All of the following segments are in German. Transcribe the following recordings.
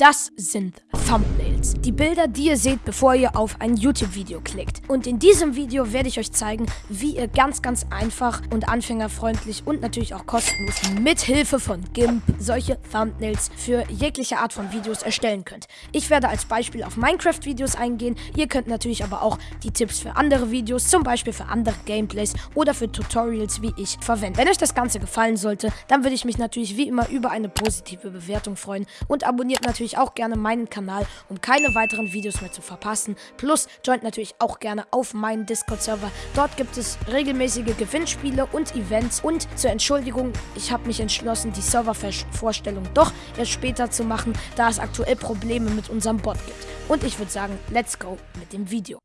Das sind Thumbnails. Die Bilder, die ihr seht, bevor ihr auf ein YouTube-Video klickt. Und in diesem Video werde ich euch zeigen, wie ihr ganz, ganz einfach und anfängerfreundlich und natürlich auch kostenlos mit Hilfe von GIMP solche Thumbnails für jegliche Art von Videos erstellen könnt. Ich werde als Beispiel auf Minecraft-Videos eingehen. Ihr könnt natürlich aber auch die Tipps für andere Videos, zum Beispiel für andere Gameplays oder für Tutorials wie ich verwenden. Wenn euch das Ganze gefallen sollte, dann würde ich mich natürlich wie immer über eine positive Bewertung freuen und abonniert natürlich auch gerne meinen Kanal, um keine weiteren Videos mehr zu verpassen. Plus joint natürlich auch gerne auf meinen Discord-Server. Dort gibt es regelmäßige Gewinnspiele und Events. Und zur Entschuldigung, ich habe mich entschlossen, die Servervorstellung doch erst später zu machen, da es aktuell Probleme mit unserem Bot gibt. Und ich würde sagen, let's go mit dem Video.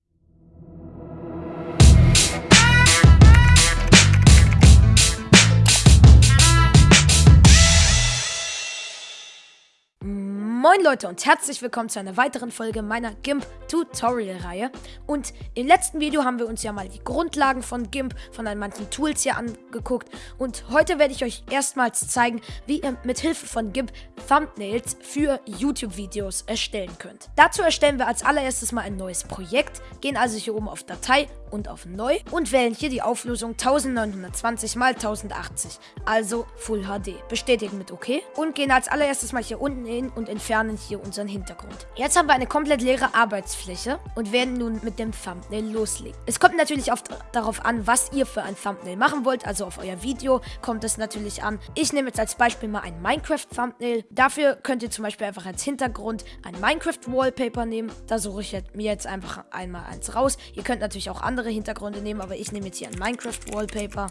Moin Leute und herzlich willkommen zu einer weiteren Folge meiner GIMP Tutorial Reihe. Und im letzten Video haben wir uns ja mal die Grundlagen von GIMP, von manchen Tools hier angeguckt. Und heute werde ich euch erstmals zeigen, wie ihr mit Hilfe von GIMP Thumbnails für YouTube-Videos erstellen könnt. Dazu erstellen wir als allererstes mal ein neues Projekt, gehen also hier oben auf Datei und auf Neu und wählen hier die Auflösung 1920 x 1080, also Full HD. Bestätigen mit OK und gehen als allererstes mal hier unten hin und entfernen hier unseren Hintergrund. Jetzt haben wir eine komplett leere Arbeitsfläche und werden nun mit dem Thumbnail loslegen. Es kommt natürlich oft darauf an, was ihr für ein Thumbnail machen wollt, also auf euer Video kommt es natürlich an. Ich nehme jetzt als Beispiel mal ein Minecraft-Thumbnail. Dafür könnt ihr zum Beispiel einfach als Hintergrund ein Minecraft-Wallpaper nehmen. Da suche ich mir jetzt einfach einmal eins raus. Ihr könnt natürlich auch andere andere Hintergründe nehmen, aber ich nehme jetzt hier ein Minecraft-Wallpaper.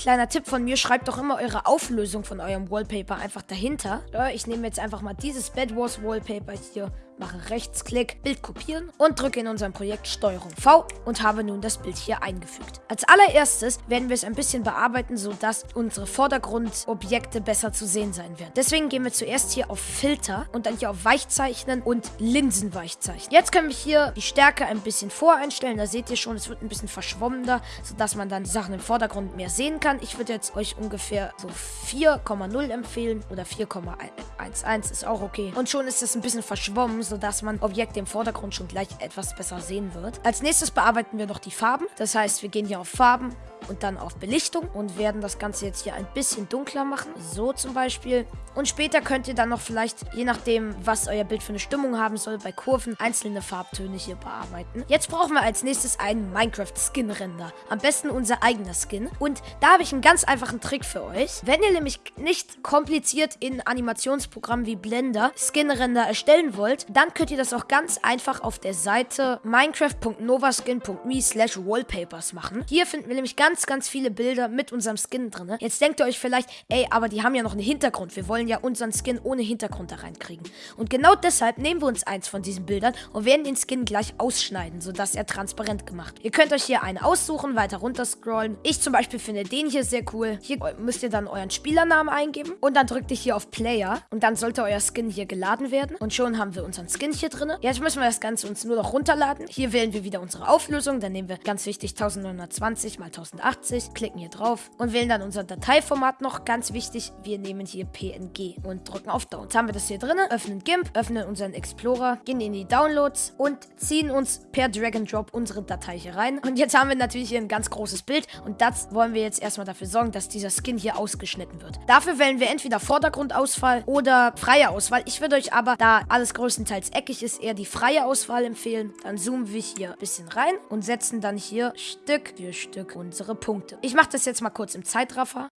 Kleiner Tipp von mir, schreibt doch immer eure Auflösung von eurem Wallpaper einfach dahinter. Ich nehme jetzt einfach mal dieses Bed Wars Wallpaper hier mache Rechtsklick, Bild kopieren und drücke in unserem Projekt STRG V und habe nun das Bild hier eingefügt. Als allererstes werden wir es ein bisschen bearbeiten, sodass unsere Vordergrundobjekte besser zu sehen sein werden. Deswegen gehen wir zuerst hier auf Filter und dann hier auf Weichzeichnen und Linsenweichzeichnen. Jetzt können wir hier die Stärke ein bisschen voreinstellen. Da seht ihr schon, es wird ein bisschen verschwommener, sodass man dann Sachen im Vordergrund mehr sehen kann. Ich würde jetzt euch ungefähr so 4,0 empfehlen oder 4,11 ist auch okay. Und schon ist es ein bisschen verschwommen, sodass man Objekte im Vordergrund schon gleich etwas besser sehen wird. Als nächstes bearbeiten wir noch die Farben. Das heißt, wir gehen hier auf Farben und dann auf Belichtung und werden das Ganze jetzt hier ein bisschen dunkler machen. So zum Beispiel. Und später könnt ihr dann noch vielleicht, je nachdem, was euer Bild für eine Stimmung haben soll, bei Kurven einzelne Farbtöne hier bearbeiten. Jetzt brauchen wir als nächstes einen Minecraft-Skin-Render. Am besten unser eigener Skin. Und da habe ich einen ganz einfachen Trick für euch. Wenn ihr nämlich nicht kompliziert in Animationsprogrammen wie Blender Skin-Render erstellen wollt, dann könnt ihr das auch ganz einfach auf der Seite minecraft.novaskin.me slash wallpapers machen. Hier finden wir nämlich ganz ganz, viele Bilder mit unserem Skin drin. Jetzt denkt ihr euch vielleicht, ey, aber die haben ja noch einen Hintergrund. Wir wollen ja unseren Skin ohne Hintergrund da reinkriegen. Und genau deshalb nehmen wir uns eins von diesen Bildern und werden den Skin gleich ausschneiden, sodass er transparent gemacht wird. Ihr könnt euch hier einen aussuchen, weiter runter scrollen. Ich zum Beispiel finde den hier sehr cool. Hier müsst ihr dann euren Spielernamen eingeben und dann drückt ihr hier auf Player und dann sollte euer Skin hier geladen werden. Und schon haben wir unseren Skin hier drin. Jetzt müssen wir das Ganze uns nur noch runterladen. Hier wählen wir wieder unsere Auflösung. Dann nehmen wir ganz wichtig 1920 mal 1080 1080, klicken hier drauf und wählen dann unser Dateiformat noch. Ganz wichtig, wir nehmen hier PNG und drücken auf Down. Jetzt haben wir das hier drin, öffnen GIMP, öffnen unseren Explorer, gehen in die Downloads und ziehen uns per Drag and Drop unsere Datei hier rein. Und jetzt haben wir natürlich hier ein ganz großes Bild und das wollen wir jetzt erstmal dafür sorgen, dass dieser Skin hier ausgeschnitten wird. Dafür wählen wir entweder Vordergrundauswahl oder freie Auswahl. Ich würde euch aber, da alles größtenteils eckig ist, eher die freie Auswahl empfehlen. Dann zoomen wir hier ein bisschen rein und setzen dann hier Stück für Stück unsere Punkte. Ich mache das jetzt mal kurz im Zeitraffer.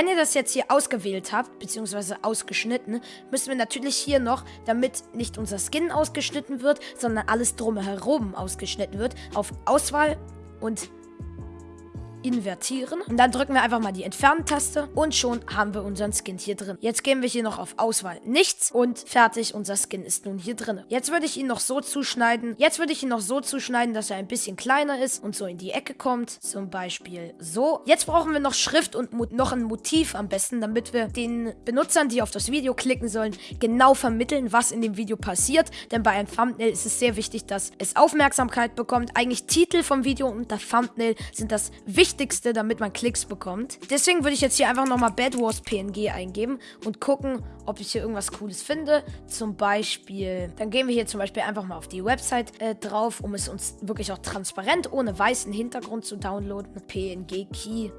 Wenn ihr das jetzt hier ausgewählt habt, beziehungsweise ausgeschnitten, müssen wir natürlich hier noch, damit nicht unser Skin ausgeschnitten wird, sondern alles drumherum ausgeschnitten wird, auf Auswahl und invertieren. Und dann drücken wir einfach mal die Entfernen-Taste und schon haben wir unseren Skin hier drin. Jetzt gehen wir hier noch auf Auswahl nichts und fertig, unser Skin ist nun hier drin. Jetzt würde ich ihn noch so zuschneiden. Jetzt würde ich ihn noch so zuschneiden, dass er ein bisschen kleiner ist und so in die Ecke kommt. Zum Beispiel so. Jetzt brauchen wir noch Schrift und noch ein Motiv am besten, damit wir den Benutzern, die auf das Video klicken sollen, genau vermitteln, was in dem Video passiert. Denn bei einem Thumbnail ist es sehr wichtig, dass es Aufmerksamkeit bekommt. Eigentlich Titel vom Video und der Thumbnail sind das Wichtigste, damit man Klicks bekommt. Deswegen würde ich jetzt hier einfach nochmal Bad Wars PNG eingeben und gucken, ob ich hier irgendwas Cooles finde. Zum Beispiel, dann gehen wir hier zum Beispiel einfach mal auf die Website äh, drauf, um es uns wirklich auch transparent ohne weißen Hintergrund zu downloaden. PNG Key.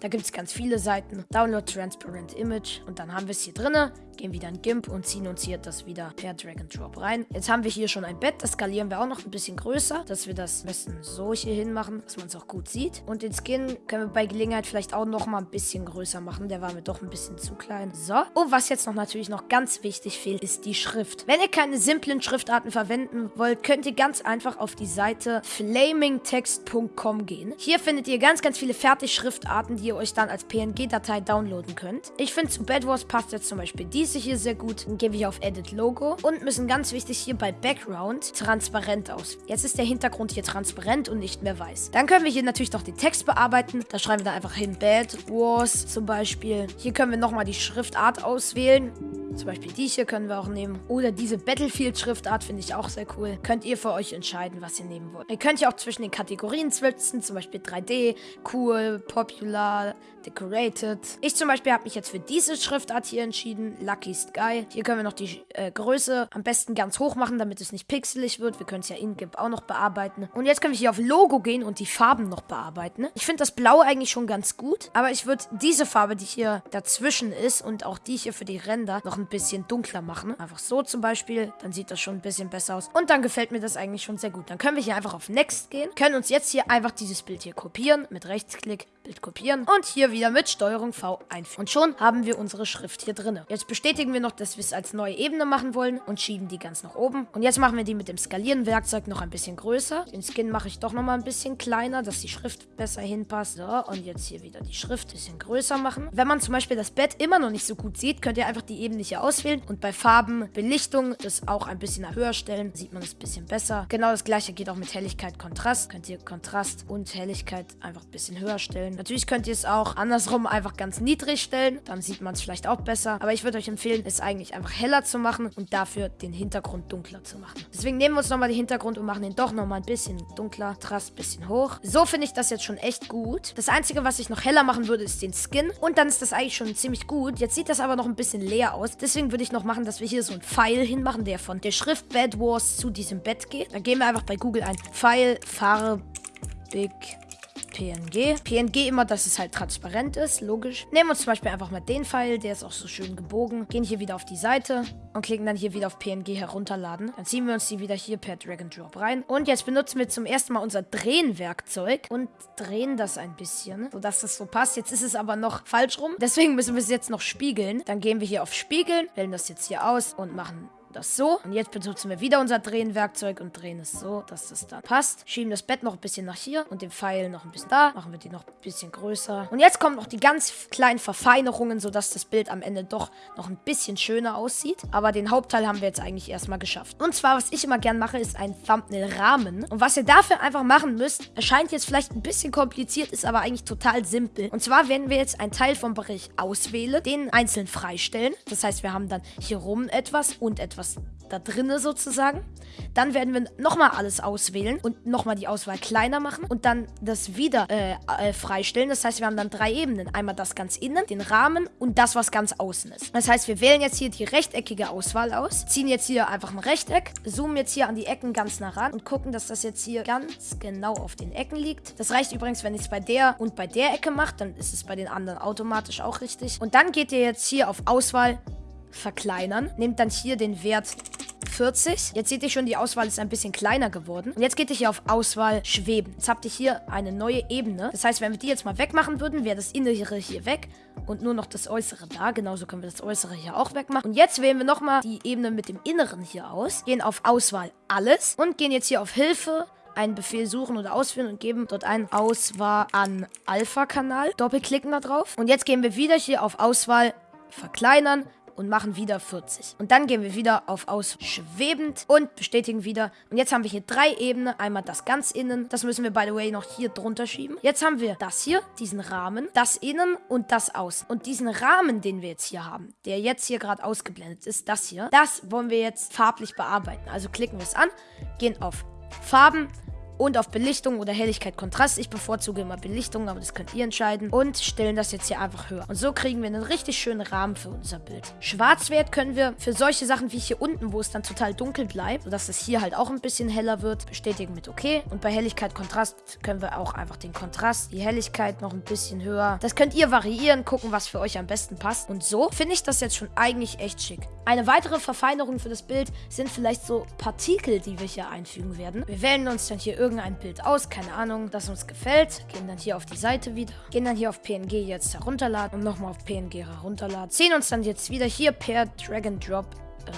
Da gibt es ganz viele Seiten. Download Transparent Image. Und dann haben wir es hier drinne gehen wieder in GIMP und ziehen uns hier das wieder per Drag and Drop rein. Jetzt haben wir hier schon ein Bett, das skalieren wir auch noch ein bisschen größer, dass wir das am besten so hier hin machen, dass man es auch gut sieht. Und den Skin können wir bei Gelegenheit vielleicht auch noch mal ein bisschen größer machen, der war mir doch ein bisschen zu klein. So, und was jetzt noch natürlich noch ganz wichtig fehlt, ist die Schrift. Wenn ihr keine simplen Schriftarten verwenden wollt, könnt ihr ganz einfach auf die Seite flamingtext.com gehen. Hier findet ihr ganz, ganz viele Fertigschriftarten, die ihr euch dann als PNG-Datei downloaden könnt. Ich finde, zu Bad Wars passt jetzt zum Beispiel die diese hier sehr gut. Dann wir hier auf Edit Logo und müssen ganz wichtig hier bei Background transparent aus. Jetzt ist der Hintergrund hier transparent und nicht mehr weiß. Dann können wir hier natürlich noch den Text bearbeiten. Da schreiben wir da einfach hin Bad Wars zum Beispiel. Hier können wir nochmal die Schriftart auswählen. Zum Beispiel die hier können wir auch nehmen. Oder diese Battlefield-Schriftart finde ich auch sehr cool. Könnt ihr für euch entscheiden, was ihr nehmen wollt. Ihr könnt ja auch zwischen den Kategorien switchen, zum Beispiel 3D, cool, popular, decorated. Ich zum Beispiel habe mich jetzt für diese Schriftart hier entschieden, Lucky Sky. Hier können wir noch die äh, Größe am besten ganz hoch machen, damit es nicht pixelig wird. Wir können es ja in GIMP auch noch bearbeiten. Und jetzt können wir hier auf Logo gehen und die Farben noch bearbeiten. Ich finde das Blau eigentlich schon ganz gut, aber ich würde diese Farbe, die hier dazwischen ist und auch die hier für die Ränder noch ein ein bisschen dunkler machen. Einfach so zum Beispiel. Dann sieht das schon ein bisschen besser aus. Und dann gefällt mir das eigentlich schon sehr gut. Dann können wir hier einfach auf Next gehen. Können uns jetzt hier einfach dieses Bild hier kopieren. Mit Rechtsklick Bild kopieren. Und hier wieder mit Steuerung V einfügen. Und schon haben wir unsere Schrift hier drin. Jetzt bestätigen wir noch, dass wir es als neue Ebene machen wollen. Und schieben die ganz nach oben. Und jetzt machen wir die mit dem Skalieren-Werkzeug noch ein bisschen größer. Den Skin mache ich doch nochmal ein bisschen kleiner, dass die Schrift besser hinpasst. So, und jetzt hier wieder die Schrift ein bisschen größer machen. Wenn man zum Beispiel das Bett immer noch nicht so gut sieht, könnt ihr einfach die Ebene hier auswählen und bei Farben, Belichtung das auch ein bisschen höher stellen. Sieht man es ein bisschen besser. Genau das gleiche geht auch mit Helligkeit, Kontrast. Könnt ihr Kontrast und Helligkeit einfach ein bisschen höher stellen. Natürlich könnt ihr es auch andersrum einfach ganz niedrig stellen. Dann sieht man es vielleicht auch besser. Aber ich würde euch empfehlen, es eigentlich einfach heller zu machen und dafür den Hintergrund dunkler zu machen. Deswegen nehmen wir uns nochmal den Hintergrund und machen den doch nochmal ein bisschen dunkler. Kontrast ein bisschen hoch. So finde ich das jetzt schon echt gut. Das Einzige, was ich noch heller machen würde, ist den Skin. Und dann ist das eigentlich schon ziemlich gut. Jetzt sieht das aber noch ein bisschen leer aus. Deswegen würde ich noch machen, dass wir hier so einen Pfeil hinmachen, der von der Schrift Bad Wars zu diesem Bett geht. Dann gehen wir einfach bei Google ein Pfeil, farbig, PNG. PNG immer, dass es halt transparent ist, logisch. Nehmen uns zum Beispiel einfach mal den Pfeil, der ist auch so schön gebogen. Gehen hier wieder auf die Seite und klicken dann hier wieder auf PNG herunterladen. Dann ziehen wir uns die wieder hier per Drag and Drop rein. Und jetzt benutzen wir zum ersten Mal unser Drehen-Werkzeug und drehen das ein bisschen, sodass das so passt. Jetzt ist es aber noch falsch rum. Deswegen müssen wir es jetzt noch spiegeln. Dann gehen wir hier auf Spiegeln, wählen das jetzt hier aus und machen das so. Und jetzt benutzen wir wieder unser Drehenwerkzeug und drehen es so, dass das dann passt. Schieben das Bett noch ein bisschen nach hier und den Pfeil noch ein bisschen da. Machen wir die noch ein bisschen größer. Und jetzt kommen noch die ganz kleinen Verfeinerungen, sodass das Bild am Ende doch noch ein bisschen schöner aussieht. Aber den Hauptteil haben wir jetzt eigentlich erstmal geschafft. Und zwar, was ich immer gern mache, ist ein Thumbnail-Rahmen. Und was ihr dafür einfach machen müsst, erscheint jetzt vielleicht ein bisschen kompliziert, ist aber eigentlich total simpel. Und zwar werden wir jetzt einen Teil vom Bereich auswählen, den einzeln freistellen. Das heißt, wir haben dann hier rum etwas und etwas was da drinne sozusagen. Dann werden wir nochmal alles auswählen und nochmal die Auswahl kleiner machen und dann das wieder äh, äh, freistellen. Das heißt, wir haben dann drei Ebenen. Einmal das ganz innen, den Rahmen und das, was ganz außen ist. Das heißt, wir wählen jetzt hier die rechteckige Auswahl aus, ziehen jetzt hier einfach ein Rechteck, zoomen jetzt hier an die Ecken ganz nah ran und gucken, dass das jetzt hier ganz genau auf den Ecken liegt. Das reicht übrigens, wenn ich es bei der und bei der Ecke mache, dann ist es bei den anderen automatisch auch richtig. Und dann geht ihr jetzt hier auf Auswahl verkleinern. Nehmt dann hier den Wert 40. Jetzt seht ihr schon, die Auswahl ist ein bisschen kleiner geworden. Und jetzt geht ihr hier auf Auswahl schweben. Jetzt habt ihr hier eine neue Ebene. Das heißt, wenn wir die jetzt mal wegmachen würden, wäre das Innere hier weg und nur noch das Äußere da. Genauso können wir das Äußere hier auch wegmachen. Und jetzt wählen wir nochmal die Ebene mit dem Inneren hier aus. Gehen auf Auswahl alles und gehen jetzt hier auf Hilfe einen Befehl suchen oder ausführen und geben dort ein Auswahl an Alpha-Kanal. Doppelklicken da drauf. Und jetzt gehen wir wieder hier auf Auswahl verkleinern und machen wieder 40. Und dann gehen wir wieder auf ausschwebend und bestätigen wieder. Und jetzt haben wir hier drei Ebenen. Einmal das ganz innen. Das müssen wir, by the way, noch hier drunter schieben. Jetzt haben wir das hier, diesen Rahmen, das innen und das außen. Und diesen Rahmen, den wir jetzt hier haben, der jetzt hier gerade ausgeblendet ist, das hier, das wollen wir jetzt farblich bearbeiten. Also klicken wir es an, gehen auf Farben, und auf Belichtung oder Helligkeit Kontrast. Ich bevorzuge immer Belichtung, aber das könnt ihr entscheiden. Und stellen das jetzt hier einfach höher. Und so kriegen wir einen richtig schönen Rahmen für unser Bild. Schwarzwert können wir für solche Sachen wie hier unten, wo es dann total dunkel bleibt, sodass es hier halt auch ein bisschen heller wird, bestätigen mit OK. Und bei Helligkeit Kontrast können wir auch einfach den Kontrast, die Helligkeit noch ein bisschen höher. Das könnt ihr variieren, gucken, was für euch am besten passt. Und so finde ich das jetzt schon eigentlich echt schick. Eine weitere Verfeinerung für das Bild sind vielleicht so Partikel, die wir hier einfügen werden. Wir wählen uns dann hier irgendein Bild aus, keine Ahnung, das uns gefällt. Gehen dann hier auf die Seite wieder. Gehen dann hier auf PNG jetzt herunterladen und nochmal auf PNG herunterladen. Sehen uns dann jetzt wieder hier per Drag and Drop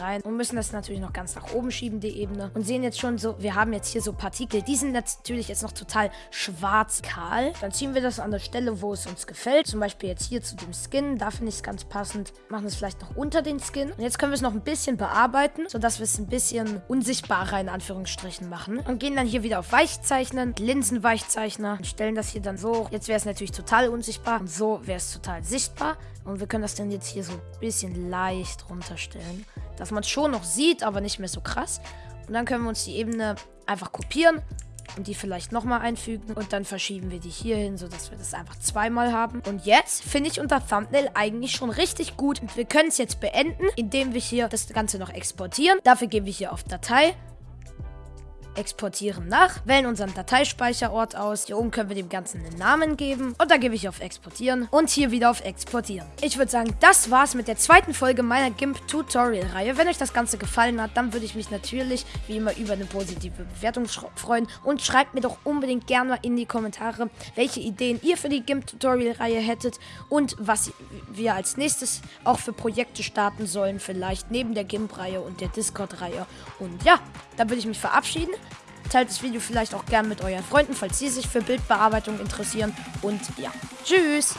rein und müssen das natürlich noch ganz nach oben schieben, die Ebene. Und sehen jetzt schon so, wir haben jetzt hier so Partikel. Die sind natürlich jetzt noch total schwarz-kahl. Dann ziehen wir das an der Stelle, wo es uns gefällt. Zum Beispiel jetzt hier zu dem Skin. Da finde ich es ganz passend. Machen es vielleicht noch unter den Skin. Und jetzt können wir es noch ein bisschen bearbeiten, sodass wir es ein bisschen unsichtbarer in Anführungsstrichen machen. Und gehen dann hier wieder auf Weichzeichnen, Linsenweichzeichner und stellen das hier dann so. Jetzt wäre es natürlich total unsichtbar und so wäre es total sichtbar. Und wir können das dann jetzt hier so ein bisschen leicht runterstellen dass man es schon noch sieht, aber nicht mehr so krass. Und dann können wir uns die Ebene einfach kopieren und die vielleicht nochmal einfügen. Und dann verschieben wir die hier hin, sodass wir das einfach zweimal haben. Und jetzt finde ich unser Thumbnail eigentlich schon richtig gut. Und wir können es jetzt beenden, indem wir hier das Ganze noch exportieren. Dafür gehen wir hier auf Datei exportieren nach, wählen unseren Dateispeicherort aus. Hier oben können wir dem Ganzen einen Namen geben. Und dann gebe ich auf Exportieren und hier wieder auf Exportieren. Ich würde sagen, das war's mit der zweiten Folge meiner GIMP-Tutorial-Reihe. Wenn euch das Ganze gefallen hat, dann würde ich mich natürlich wie immer über eine positive Bewertung freuen. Und schreibt mir doch unbedingt gerne mal in die Kommentare, welche Ideen ihr für die GIMP-Tutorial-Reihe hättet und was wir als nächstes auch für Projekte starten sollen. Vielleicht neben der GIMP-Reihe und der Discord-Reihe. Und ja, dann würde ich mich verabschieden. Teilt das Video vielleicht auch gern mit euren Freunden, falls sie sich für Bildbearbeitung interessieren. Und ja, tschüss!